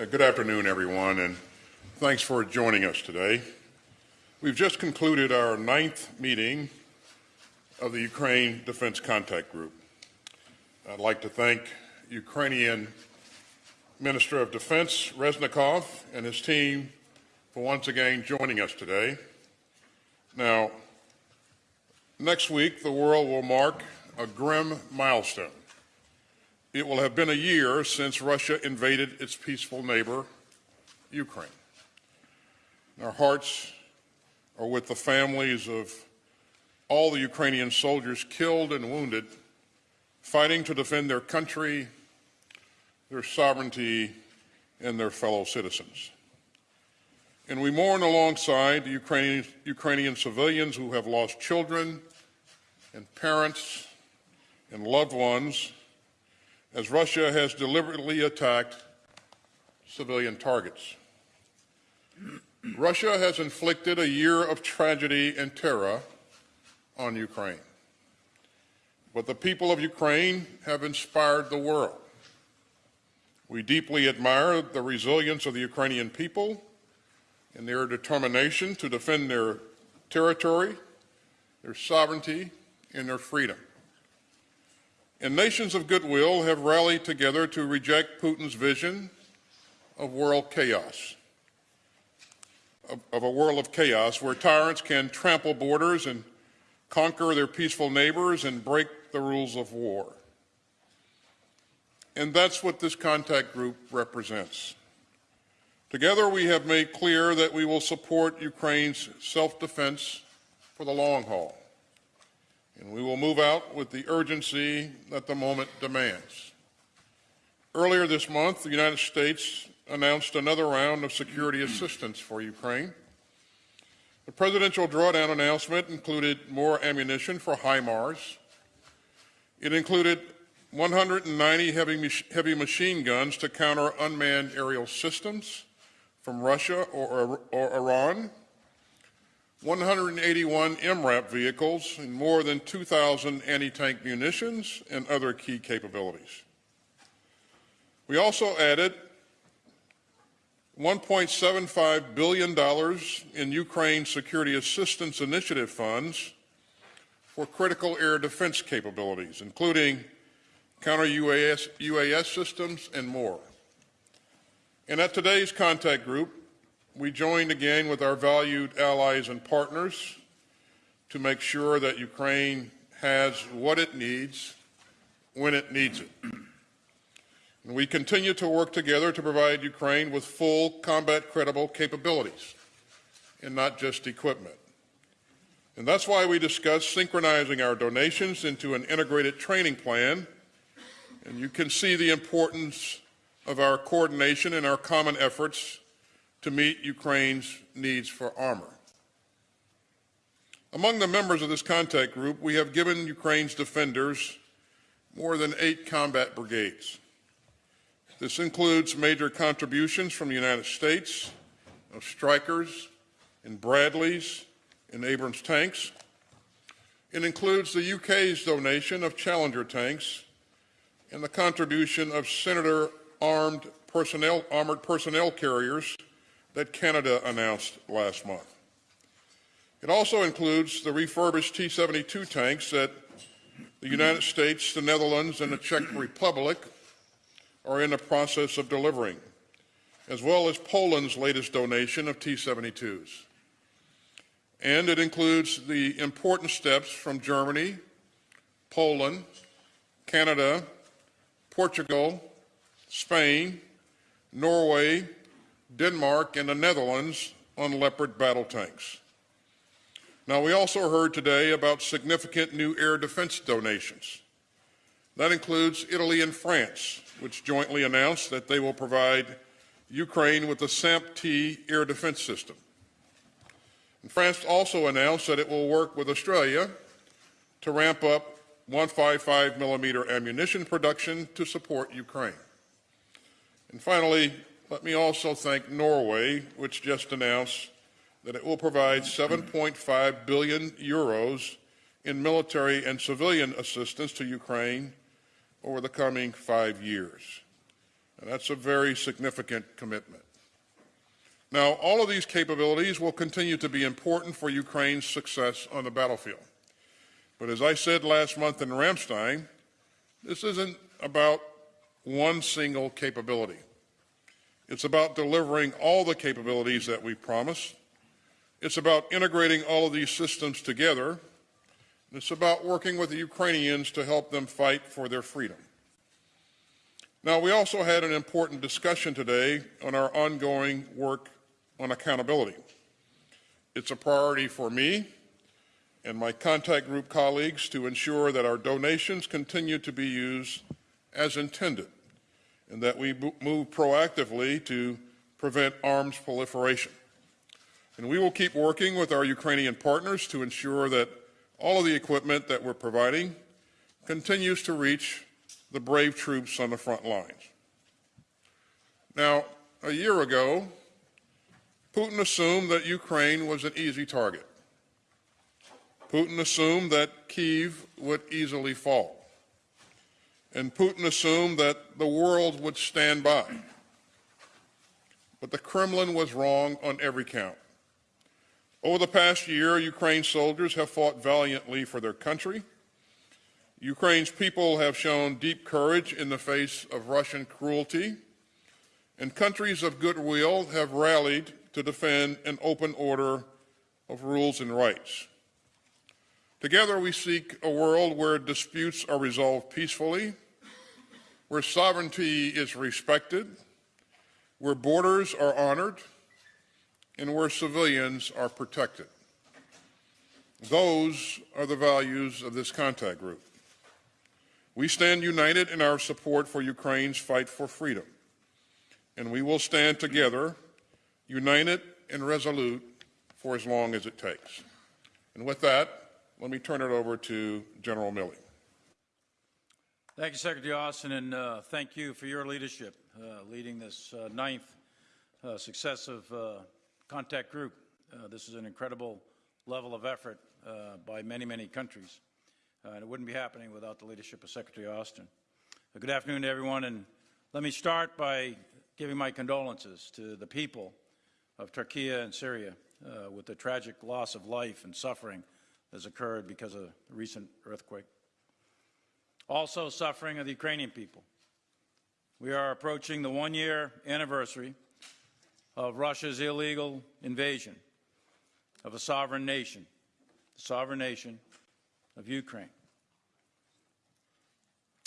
Uh, good afternoon, everyone, and thanks for joining us today. We've just concluded our ninth meeting of the Ukraine Defense Contact Group. I'd like to thank Ukrainian Minister of Defense Reznikov and his team for once again joining us today. Now, next week, the world will mark a grim milestone. It will have been a year since Russia invaded its peaceful neighbor, Ukraine. Our hearts are with the families of all the Ukrainian soldiers killed and wounded, fighting to defend their country, their sovereignty, and their fellow citizens. And we mourn alongside the Ukrainian, Ukrainian civilians who have lost children and parents and loved ones as Russia has deliberately attacked civilian targets. Russia has inflicted a year of tragedy and terror on Ukraine. But the people of Ukraine have inspired the world. We deeply admire the resilience of the Ukrainian people and their determination to defend their territory, their sovereignty, and their freedom. And nations of goodwill have rallied together to reject Putin's vision of world chaos, of, of, a world of chaos where tyrants can trample borders and conquer their peaceful neighbors and break the rules of war. And that's what this contact group represents. Together, we have made clear that we will support Ukraine's self-defense for the long haul and we will move out with the urgency that the moment demands. Earlier this month, the United States announced another round of security assistance for Ukraine. The presidential drawdown announcement included more ammunition for HIMARS. It included 190 heavy, heavy machine guns to counter unmanned aerial systems from Russia or, or Iran, 181 MRAP vehicles, and more than 2,000 anti-tank munitions and other key capabilities. We also added $1.75 billion in Ukraine Security Assistance Initiative funds for critical air defense capabilities, including counter-UAS UAS systems and more. And at today's contact group, we joined again with our valued allies and partners to make sure that Ukraine has what it needs when it needs it. And we continue to work together to provide Ukraine with full combat credible capabilities and not just equipment. And that's why we discussed synchronizing our donations into an integrated training plan. And you can see the importance of our coordination and our common efforts to meet Ukraine's needs for armor. Among the members of this contact group, we have given Ukraine's defenders more than eight combat brigades. This includes major contributions from the United States of Strykers and Bradleys and Abrams tanks. It includes the UK's donation of Challenger tanks and the contribution of Senator armed personnel, armored personnel carriers that Canada announced last month. It also includes the refurbished T-72 tanks that the United States, the Netherlands, and the Czech Republic are in the process of delivering, as well as Poland's latest donation of T-72s. And it includes the important steps from Germany, Poland, Canada, Portugal, Spain, Norway, Denmark, and the Netherlands on Leopard battle tanks. Now, we also heard today about significant new air defense donations. That includes Italy and France, which jointly announced that they will provide Ukraine with the SAMP-T air defense system. And France also announced that it will work with Australia to ramp up 155 millimeter ammunition production to support Ukraine. And finally, let me also thank Norway, which just announced that it will provide 7.5 billion euros in military and civilian assistance to Ukraine over the coming five years. And that's a very significant commitment. Now, all of these capabilities will continue to be important for Ukraine's success on the battlefield. But as I said last month in Ramstein, this isn't about one single capability. It's about delivering all the capabilities that we promised. It's about integrating all of these systems together. And It's about working with the Ukrainians to help them fight for their freedom. Now, we also had an important discussion today on our ongoing work on accountability. It's a priority for me and my contact group colleagues to ensure that our donations continue to be used as intended and that we move proactively to prevent arms proliferation. And we will keep working with our Ukrainian partners to ensure that all of the equipment that we're providing continues to reach the brave troops on the front lines. Now, a year ago, Putin assumed that Ukraine was an easy target. Putin assumed that Kiev would easily fall. And Putin assumed that the world would stand by. But the Kremlin was wrong on every count. Over the past year, Ukraine's soldiers have fought valiantly for their country. Ukraine's people have shown deep courage in the face of Russian cruelty, and countries of goodwill have rallied to defend an open order of rules and rights. Together, we seek a world where disputes are resolved peacefully, where sovereignty is respected, where borders are honored, and where civilians are protected. Those are the values of this contact group. We stand united in our support for Ukraine's fight for freedom, and we will stand together united and resolute for as long as it takes. And with that, let me turn it over to General Milley. Thank you, Secretary Austin, and uh, thank you for your leadership uh, leading this uh, ninth uh, successive uh, contact group. Uh, this is an incredible level of effort by many, many countries, and it wouldn't be happening without the leadership of Secretary Austin. good afternoon to everyone, and let me start by giving my condolences to the people of Turkey and Syria with the tragic loss of life and suffering has occurred because of the recent earthquake. Also suffering of the Ukrainian people. We are approaching the one-year anniversary of Russia's illegal invasion of a sovereign nation, the sovereign nation of Ukraine.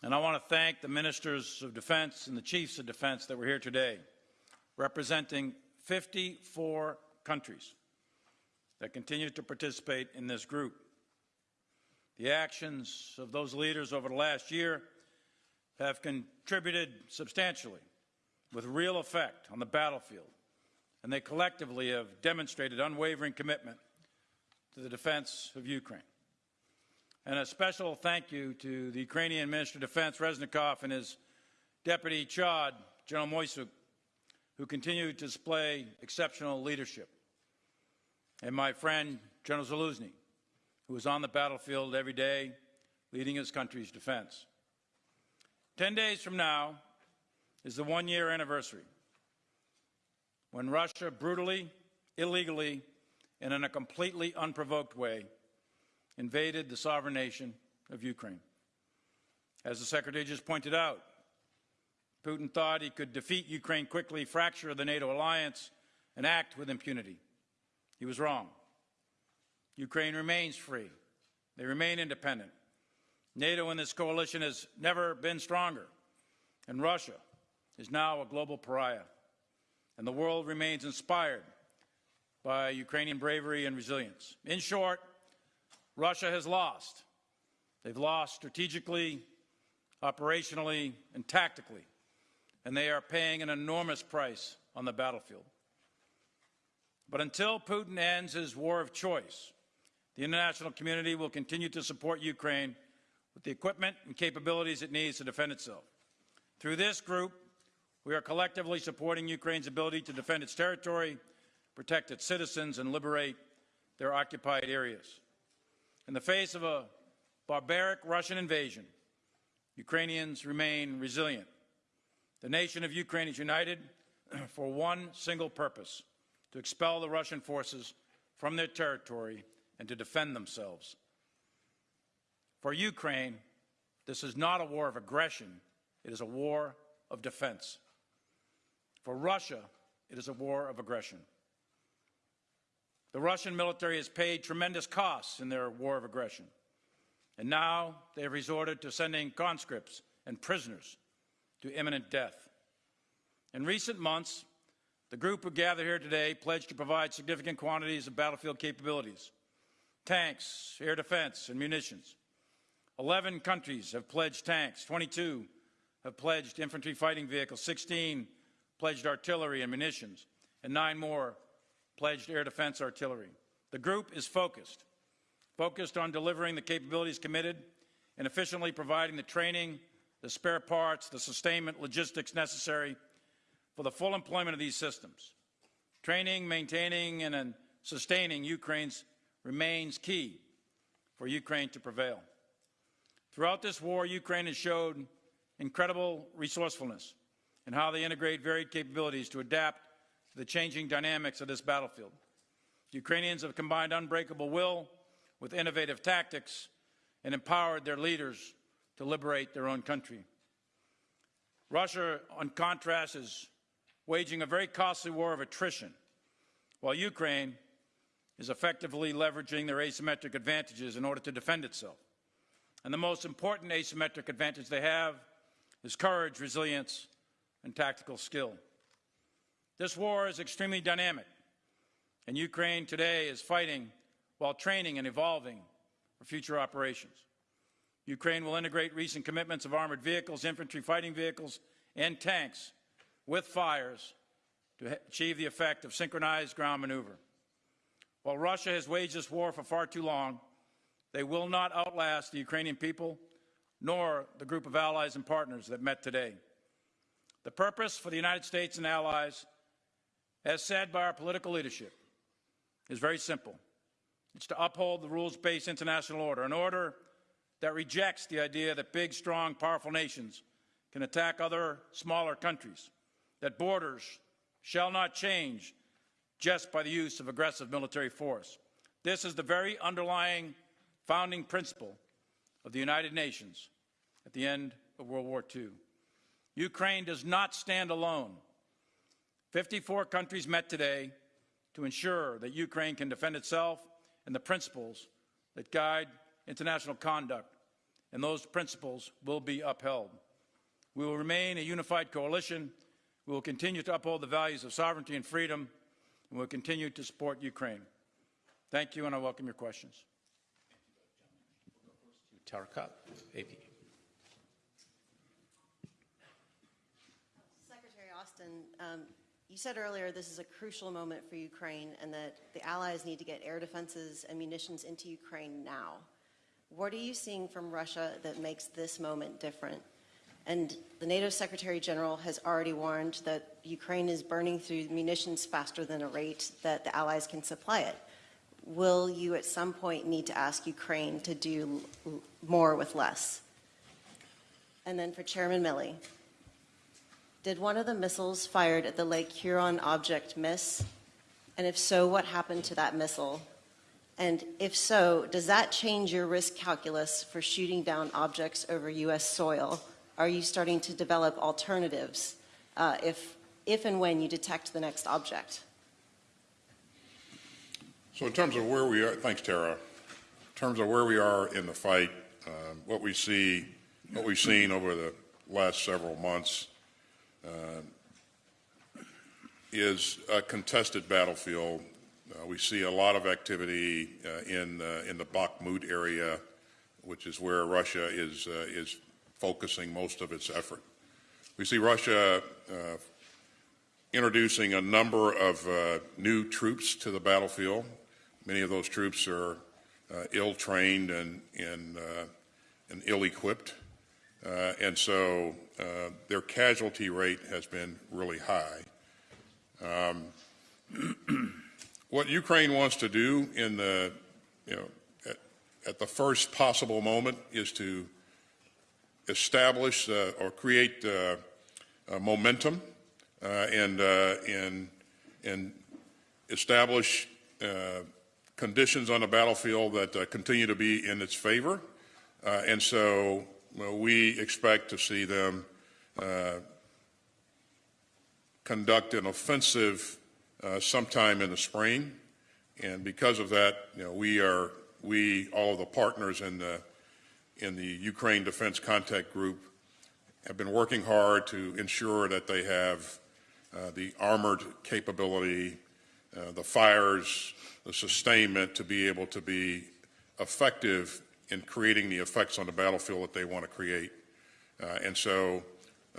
And I want to thank the ministers of defense and the chiefs of defense that were here today, representing 54 countries that continue to participate in this group. The actions of those leaders over the last year have contributed substantially with real effect on the battlefield, and they collectively have demonstrated unwavering commitment to the defense of Ukraine. And a special thank you to the Ukrainian Minister of Defense, Reznikov, and his Deputy Chod, General Moisuk, who continue to display exceptional leadership. And my friend, General Zaluzny, who is on the battlefield every day leading his country's defense. Ten days from now is the one year anniversary when Russia brutally, illegally, and in a completely unprovoked way invaded the sovereign nation of Ukraine. As the Secretary just pointed out, Putin thought he could defeat Ukraine quickly, fracture the NATO alliance, and act with impunity. He was wrong. Ukraine remains free. They remain independent. NATO and this coalition has never been stronger. And Russia is now a global pariah. And the world remains inspired by Ukrainian bravery and resilience. In short, Russia has lost. They've lost strategically, operationally, and tactically and they are paying an enormous price on the battlefield. But until Putin ends his war of choice, the international community will continue to support Ukraine with the equipment and capabilities it needs to defend itself. Through this group, we are collectively supporting Ukraine's ability to defend its territory, protect its citizens, and liberate their occupied areas. In the face of a barbaric Russian invasion, Ukrainians remain resilient The nation of Ukraine is united for one single purpose to expel the Russian forces from their territory and to defend themselves. For Ukraine, this is not a war of aggression, it is a war of defense. For Russia, it is a war of aggression. The Russian military has paid tremendous costs in their war of aggression. And now they have resorted to sending conscripts and prisoners to imminent death. In recent months, the group who gathered here today pledged to provide significant quantities of battlefield capabilities tanks, air defense, and munitions. 11 countries have pledged tanks, 22 have pledged infantry fighting vehicles, 16 pledged artillery and munitions, and nine more pledged air defense artillery. The group is focused, focused on delivering the capabilities committed and efficiently providing the training, the spare parts, the sustainment logistics necessary for the full employment of these systems. Training, maintaining, and sustaining Ukraine's remains key for Ukraine to prevail. Throughout this war, Ukraine has showed incredible resourcefulness in how they integrate varied capabilities to adapt to the changing dynamics of this battlefield. Ukrainians have combined unbreakable will with innovative tactics and empowered their leaders to liberate their own country. Russia, on contrast, is waging a very costly war of attrition, while Ukraine is effectively leveraging their asymmetric advantages in order to defend itself. And the most important asymmetric advantage they have is courage, resilience, and tactical skill. This war is extremely dynamic, and Ukraine today is fighting while training and evolving for future operations. Ukraine will integrate recent commitments of armored vehicles, infantry fighting vehicles, and tanks with fires to achieve the effect of synchronized ground maneuver. While Russia has waged this war for far too long, they will not outlast the Ukrainian people nor the group of allies and partners that met today. The purpose for the United States and allies, as said by our political leadership, is very simple. It's to uphold the rules based international order, an order that rejects the idea that big, strong, powerful nations can attack other smaller countries, that borders shall not change just by the use of aggressive military force. This is the very underlying founding principle of the United Nations at the end of World War II. Ukraine does not stand alone. 54 countries met today to ensure that Ukraine can defend itself and the principles that guide international conduct, and those principles will be upheld. We will remain a unified coalition. We will continue to uphold the values of sovereignty and freedom, and we'll continue to support Ukraine. Thank you, and I welcome your questions. Tara Copp, AP. Secretary Austin, um, you said earlier this is a crucial moment for Ukraine and that the Allies need to get air defenses and munitions into Ukraine now. What are you seeing from Russia that makes this moment different? And the NATO Secretary General has already warned that Ukraine is burning through munitions faster than a rate that the Allies can supply it. Will you at some point need to ask Ukraine to do more with less? And then for Chairman Milley, did one of the missiles fired at the Lake Huron object miss? And if so, what happened to that missile? And if so, does that change your risk calculus for shooting down objects over U.S. soil? Are you starting to develop alternatives uh, if, if and when you detect the next object? So in terms of where we are, thanks, Tara. In terms of where we are in the fight, um, what we see, what we've seen over the last several months uh, is a contested battlefield. Uh, we see a lot of activity uh, in uh, in the Bakhmut area, which is where Russia is uh, is focusing most of its effort. We see Russia uh, introducing a number of uh, new troops to the battlefield. Many of those troops are uh, ill-trained and, and, uh, and ill-equipped. Uh, and so uh, their casualty rate has been really high. Um, what Ukraine wants to do in the, you know, at, at the first possible moment is to establish uh, or create uh, uh, momentum and, and, and establish conditions on the battlefield that continue to be in its favor. And so well, we expect to see them conduct an offensive uh, sometime in the spring. And because of that, you know, we are, we, all of the partners in the, in the Ukraine Defense Contact Group have been working hard to ensure that they have uh, the armored capability, uh, the fires, the sustainment to be able to be effective in creating the effects on the battlefield that they want to create. Uh, and so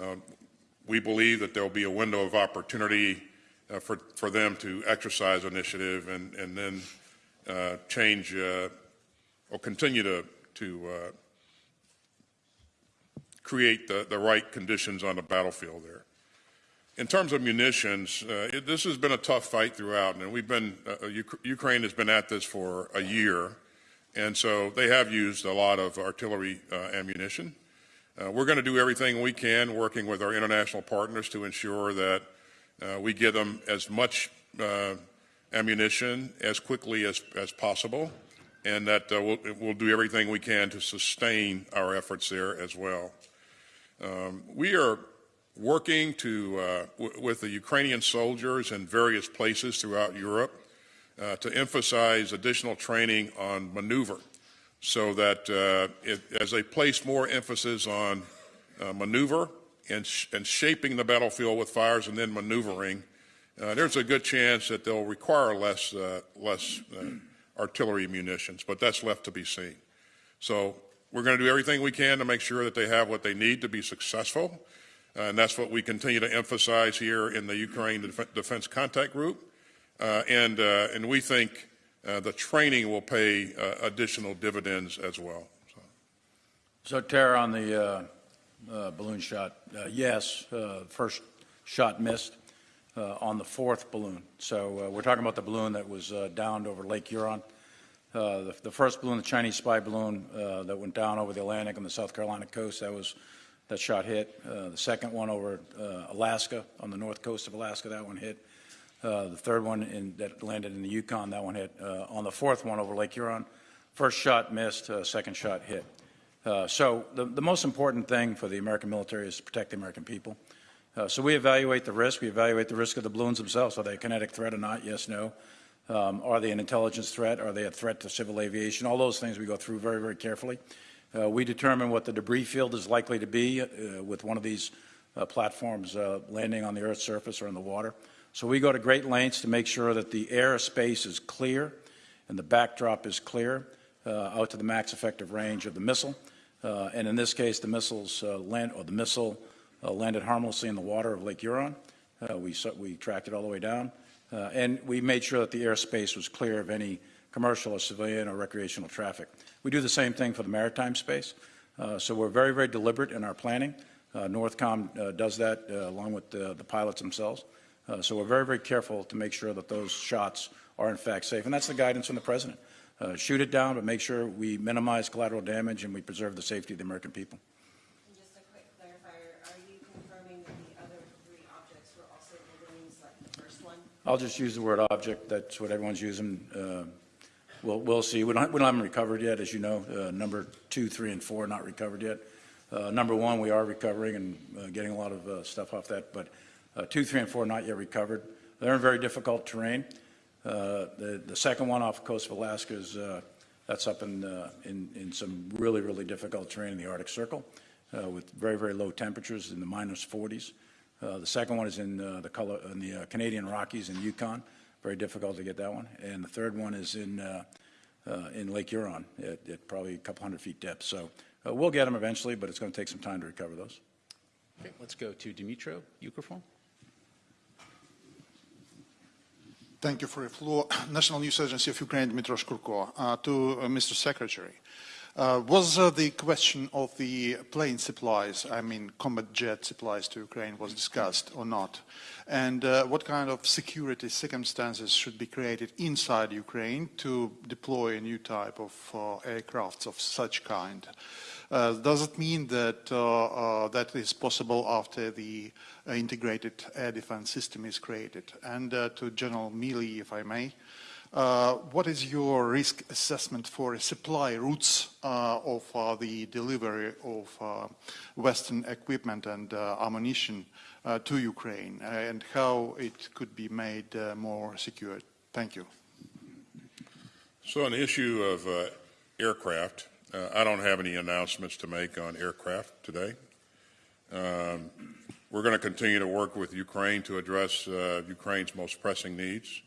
um, we believe that there will be a window of opportunity uh, for, for them to exercise initiative and, and then uh, change uh, or continue to, to create the, the right conditions on the battlefield there. In terms of munitions, uh, it, this has been a tough fight throughout, and we've been, uh, Ukraine has been at this for a year, and so they have used a lot of artillery uh, ammunition. Uh, we're going to do everything we can, working with our international partners to ensure that uh, we give them as much uh, ammunition as quickly as, as possible, and that uh, we'll, we'll do everything we can to sustain our efforts there as well. Um, we are working to, uh, with the Ukrainian soldiers in various places throughout Europe uh, to emphasize additional training on maneuver so that uh, it, as they place more emphasis on uh, maneuver and, sh- and shaping the battlefield with fires and then maneuvering, uh, there's a good chance that they'll require less, uh, less artillery munitions, but that's left to be seen. So we're going to do everything we can to make sure that they have what they need to be successful. Uh, and that's what we continue to emphasize here in the Ukraine Def- Defense Contact Group. Uh, and, uh, and we think uh, the training will pay uh, additional dividends as well. So. So, Tara, on the uh, balloon shot, yes, first shot missed on the fourth balloon. So we're talking about the balloon that was downed over Lake Huron. Uh, the, the first balloon, the Chinese spy balloon uh, that went down over the Atlantic on the South Carolina coast, that was that shot hit. Uh, the second one over uh, Alaska, on the north coast of Alaska, that one hit. Uh, the third one in, that landed in the Yukon, that one hit. Uh, on the fourth one over Lake Huron, first shot missed, second shot hit. So the, the most important thing for the American military is to protect the American people. So we evaluate the risk. We evaluate the risk of the balloons themselves. Are they a kinetic threat or not? Yes, no. Um, are they an intelligence threat? Are they a threat to civil aviation? All those things we go through very, very carefully. Uh, we determine what the debris field is likely to be uh, with one of these uh, platforms uh, landing on the Earth's surface or in the water. So we go to great lengths to make sure that the airspace is clear and the backdrop is clear uh, out to the max effective range of the missile. Uh, and in this case, the missiles land, or the missile landed harmlessly in the water of Lake Huron. We, we tracked it all the way down. Uh, and we made sure that the airspace was clear of any commercial or civilian or recreational traffic. We do the same thing for the maritime space. Uh, so we're very, very deliberate in our planning. Uh, Northcom uh, does that uh, along with the, the pilots themselves. Uh, so we're very, very careful to make sure that those shots are in fact safe. And that's the guidance from the president. Shoot it down, but make sure we minimize collateral damage and we preserve the safety of the American people. And just a quick clarifier, are you confirming that the other three objects were also balloons like the first one? I'll just use the word object. That's what everyone's using. Uh, We'll, we'll see. We don't, we don't have recovered yet, as you know. Uh, Number two, three, and four are not recovered yet. Uh, Number one, we are recovering and uh, getting a lot of uh, stuff off that, but uh, two, three, and four not yet recovered. They're in very difficult terrain. The, the second one off the coast of Alaska is, that's up in, in, in some really, really difficult terrain in the Arctic Circle with very, very low temperatures in the minus 40s. Uh, The second one is in uh, the color, in the uh, Canadian Rockies in Yukon, very difficult to get that one. And the third one is in, uh, uh, in Lake Huron at, at probably a couple hundred feet depth. So uh, we'll get them eventually, but it's going to take some time to recover those. Okay, let's go to Dimitro Ukrinform. Thank you for your floor. National News Agency of Ukraine, Dmitry Shkurko. Uh, to uh, Mr. Secretary, uh, was uh, the question of the plane supplies, I mean combat jet supplies to Ukraine, was discussed or not? And uh, what kind of security circumstances should be created inside Ukraine to deploy a new type of uh, aircrafts of such kind? Uh, does it mean that uh, that is possible after the integrated air defense system is created? And to General Milley, if I may, uh, what is your risk assessment for supply routes uh, of uh, the delivery of uh, Western equipment and uh, ammunition to Ukraine, and how it could be made more secure? Thank you. So on the issue of aircraft, I don't have any announcements to make on aircraft today. Um, We're going to continue to work with Ukraine to address Ukraine's most pressing needs.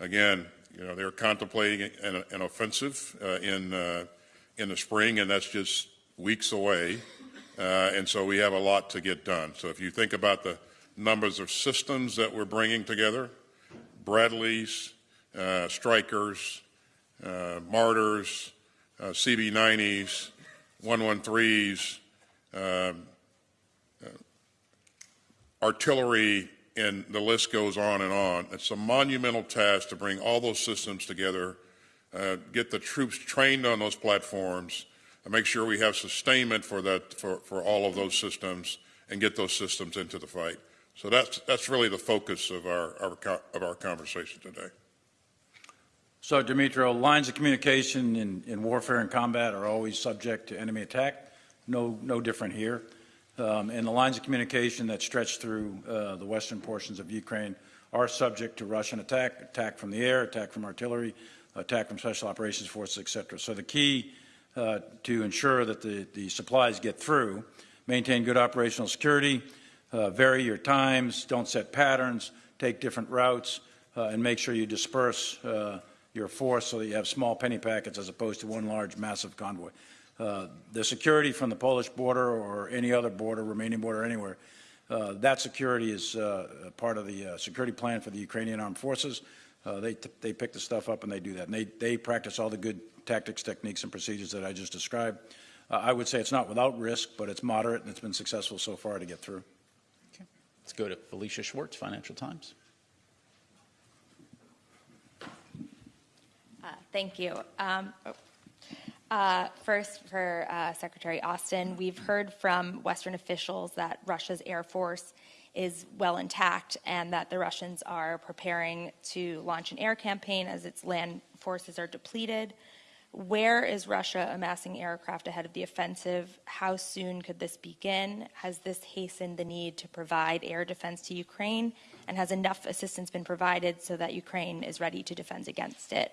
Again, you know, they're contemplating an, an offensive uh, in, uh, in the spring, and that's just weeks away. Uh, and so we have a lot to get done. So if you think about the numbers of systems that we're bringing together, Bradleys, uh, Strykers, uh, Marders, uh, CB90s, 113s, um, artillery, and the list goes on and on. It's a monumental task to bring all those systems together, uh, get the troops trained on those platforms, and make sure we have sustainment for that for, for all of those systems, and get those systems into the fight. So that's that's really the focus of our, our of our conversation today. So, Dimitro, lines of communication in, in warfare and combat are always subject to enemy attack. No, no different here. Um, and the lines of communication that stretch through uh, the western portions of Ukraine are subject to Russian attack, attack from the air, attack from artillery, attack from special operations forces, et cetera. So the key uh, to ensure that the, the supplies get through, maintain good operational security, uh, vary your times, don't set patterns, take different routes, uh, and make sure you disperse uh, your force so that you have small penny packets as opposed to one large massive convoy. Uh, the security from the Polish border or any other border, Romanian border, anywhere, uh, that security is uh, part of the uh, security plan for the Ukrainian armed forces. Uh, they, t- they pick the stuff up and they do that. And they, they practice all the good tactics, techniques, and procedures that I just described. Uh, I would say it's not without risk, but it's moderate and it's been successful so far to get through. Let's go to Felicia Schwartz, Financial Times. Uh, Thank you. Um, uh, First, for uh, Secretary Austin, we've heard from Western officials that Russia's Air Force is well intact and that the Russians are preparing to launch an air campaign as its land forces are depleted. Where is Russia amassing aircraft ahead of the offensive? How soon could this begin? Has this hastened the need to provide air defense to Ukraine? And has enough assistance been provided so that Ukraine is ready to defend against it?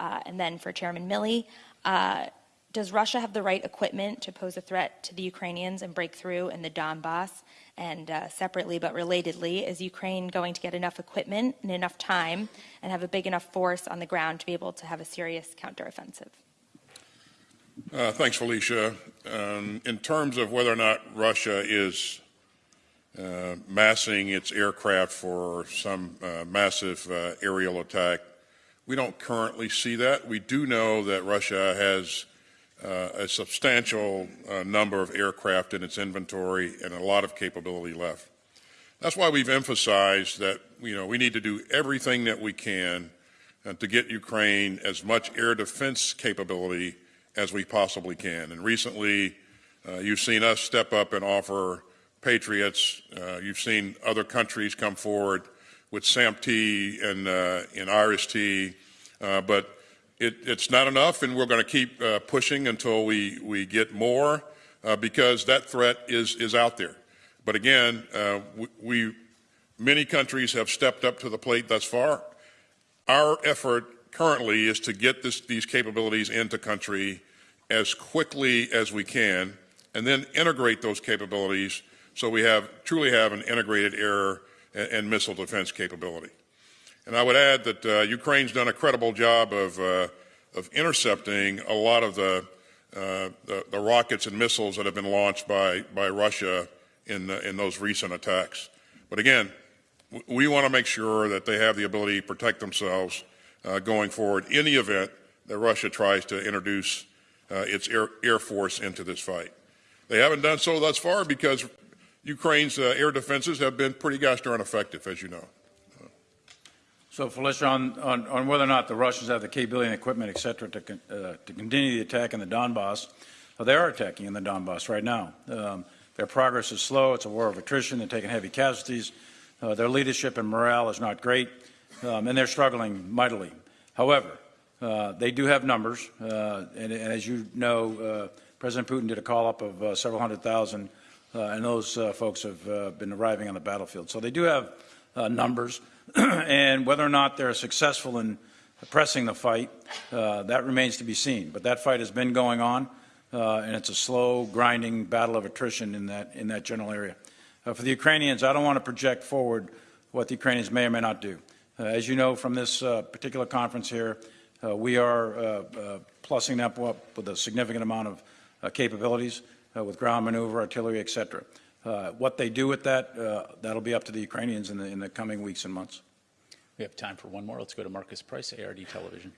Uh, and then for Chairman Milley, uh, does Russia have the right equipment to pose a threat to the Ukrainians and break through in the Donbass? And uh, separately but relatedly, is Ukraine going to get enough equipment and enough time and have a big enough force on the ground to be able to have a serious counteroffensive? Uh, thanks, Felicia. Um, in terms of whether or not Russia is uh, massing its aircraft for some uh, massive uh, aerial attack, we don't currently see that. We do know that Russia has uh, a substantial uh, number of aircraft in its inventory and a lot of capability left. That's why we've emphasized that you know we need to do everything that we can uh, to get Ukraine as much air defense capability as we possibly can. And recently, uh, you've seen us step up and offer Patriots. Uh, you've seen other countries come forward with SAMP-T and, uh, uh, but it, it's not enough, and we're going to keep uh, pushing until we, we get more uh, because that threat is, is out there. But again, uh, we, we, many countries have stepped up to the plate thus far. Our effort currently is to get this, these capabilities into country as quickly as we can, and then integrate those capabilities so we have truly have an integrated air and, and missile defense capability. And I would add that uh, Ukraine's done a credible job of, uh, of intercepting a lot of the, uh, the, the rockets and missiles that have been launched by, by Russia in, in those recent attacks. But again, we want to make sure that they have the ability to protect themselves uh, going forward in the event that Russia tries to introduce uh, its air, air force into this fight. They haven't done so thus far because Ukraine's uh, air defenses have been pretty gosh darn effective, as you know. So, Felicia, on, on, on whether or not the Russians have the capability and equipment, et cetera, to, con- uh, to continue the attack in the Donbass, uh, they are attacking in the Donbass right now. Um, their progress is slow. It's a war of attrition. They're taking heavy casualties. Uh, their leadership and morale is not great, um, and they're struggling mightily. However, uh, they do have numbers, uh, and, and as you know, uh, President Putin did a call up of uh, several hundred thousand, and those uh, folks have uh, been arriving on the battlefield. So they do have uh, numbers, and whether or not they're successful in pressing the fight, uh, that remains to be seen. But that fight has been going on, uh, and it's a slow, grinding battle of attrition in that in that general area. Uh, for the Ukrainians, I don't want to project forward what the Ukrainians may or may not do. Uh, as you know from this uh, particular conference here, uh, we are uh, uh, plussing up with a significant amount of uh, capabilities uh, with ground maneuver, artillery, et cetera. Uh, what they do with that, uh, that'll be up to the Ukrainians in the, in the coming weeks and months. We have time for one more. Let's go to Marcus Price, ARD Television.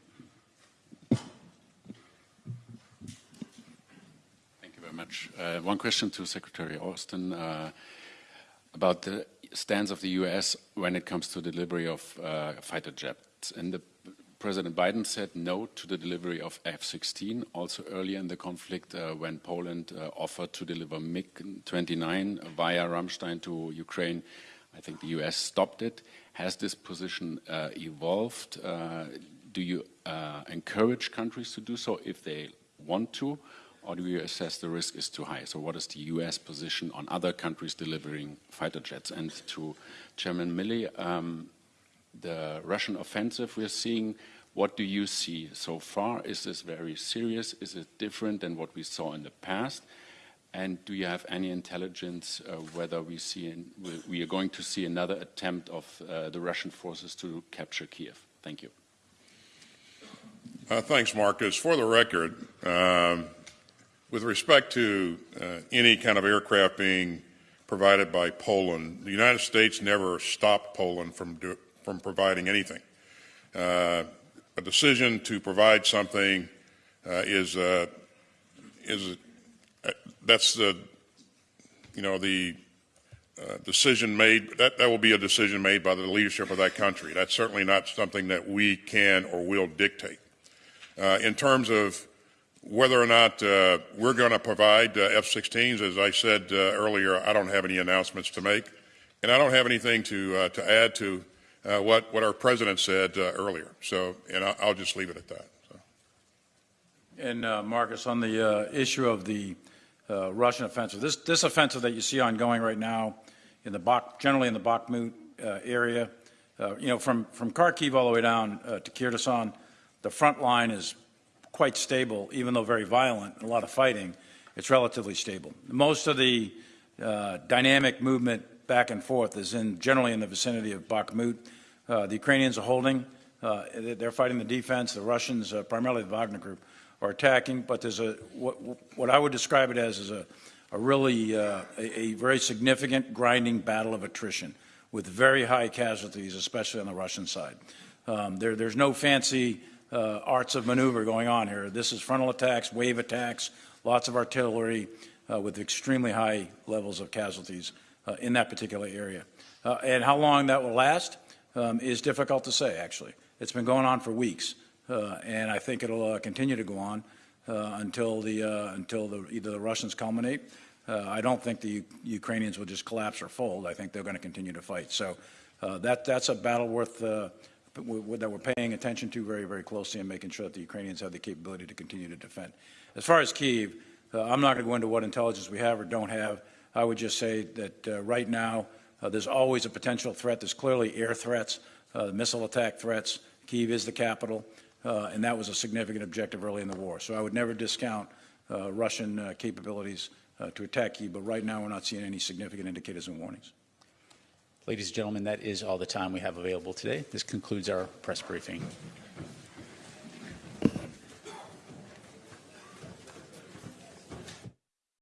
Thank you very much. Uh, one question to Secretary Austin uh, about the stance of the U.S. when it comes to delivery of uh, fighter jets. And the, President Biden said no to the delivery of F-16. Also earlier in the conflict, uh, when Poland uh, offered to deliver MiG-29 via Ramstein to Ukraine, I think the U.S. stopped it. Has this position uh, evolved? Uh, do you uh, encourage countries to do so if they want to? or do you assess the risk is too high? So what is the U.S. position on other countries delivering fighter jets? And to Chairman Milley, um, the Russian offensive we're seeing, what do you see so far? Is this very serious? Is it different than what we saw in the past? And do you have any intelligence uh, whether we, see in, we are going to see another attempt of uh, the Russian forces to capture Kiev? Thank you. Uh, thanks, Marcus. For the record, um, with respect to uh, any kind of aircraft being provided by Poland, the United States never stopped Poland from do, from providing anything. Uh, a decision to provide something uh, is uh, is uh, that's the you know the uh, decision made that that will be a decision made by the leadership of that country. That's certainly not something that we can or will dictate. Uh, in terms of whether or not we're going to provide uh, F-16s, as I said earlier, I don't have any announcements to make, and I don't have anything to to add to uh, what what our president said uh, earlier. So, and I'll, I'll just leave it at that. So. And uh, Marcus, on the uh, issue of the uh, Russian offensive, this this offensive that you see ongoing right now in the Bak, generally in the Bakhmut uh, area, you know, from from Kharkiv all the way down to Kyrgyzstan, the front line is quite stable, even though very violent, a lot of fighting. It's relatively stable. Most of the dynamic movement back and forth is in generally in the vicinity of Bakhmut. Uh, the Ukrainians are holding. Uh, they're fighting the defense. The Russians, uh, primarily the Wagner Group, are attacking. But there's a what, what I would describe it as is a, a really uh, a, a very significant grinding battle of attrition with very high casualties, especially on the Russian side. Um, there, there's no fancy uh, arts of maneuver going on here. This is frontal attacks, wave attacks, lots of artillery uh, with extremely high levels of casualties in that particular area. Uh, and how long that will last um, is difficult to say, actually. It's been going on for weeks, uh, and I think it'll uh, continue to go on until, the, until the, either the Russians culminate. I don't think the U Ukrainians will just collapse or fold. I think they're going to continue to fight. So that, that's a battle worth that we're paying attention to very, very closely and making sure that the Ukrainians have the capability to continue to defend. As far as Kiev, uh, I'm not going to go into what intelligence we have or don't have. I would just say that uh, right now uh, there's always a potential threat. There's clearly air threats, uh, missile attack threats. Kiev is the capital, uh, and that was a significant objective early in the war. So I would never discount Russian capabilities to attack Kiev, but right now we're not seeing any significant indicators and warnings. Ladies and gentlemen, that is all the time we have available today. This concludes our press briefing.